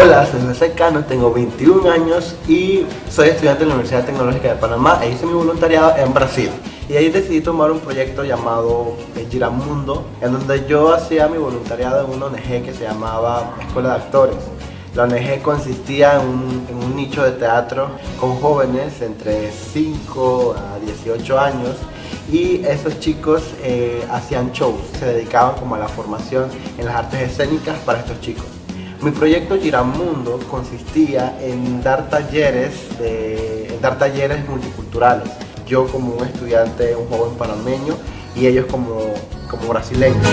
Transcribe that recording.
Hola, soy José Cano, tengo 21 años y soy estudiante de la Universidad Tecnológica de Panamá e hice mi voluntariado en Brasil. Y ahí decidí tomar un proyecto llamado Giramundo, en donde yo hacía mi voluntariado en una ONG que se llamaba Escuela de Actores. La ONG consistía en un, nicho de teatro con jóvenes entre 5 a 18 años y esos chicos eh, hacían shows, se dedicaban como a la formación en las artes escénicas para estos chicos. Mi proyecto Giramundo consistía en dar talleres, en dar talleres multiculturales. Yo como un estudiante, un joven panameño y ellos como, como brasileños.